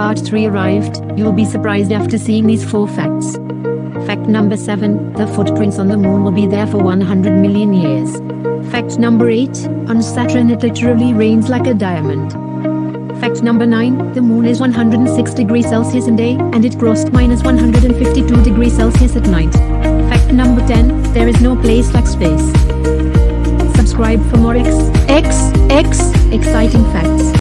part 3 arrived, you'll be surprised after seeing these 4 facts. Fact number 7, the footprints on the moon will be there for 100 million years. Fact number 8, on Saturn it literally rains like a diamond. Fact number 9, the moon is 106 degrees Celsius in day, and it crossed minus 152 degrees Celsius at night. Fact number 10, there is no place like space. Subscribe for more X, X, X, exciting facts.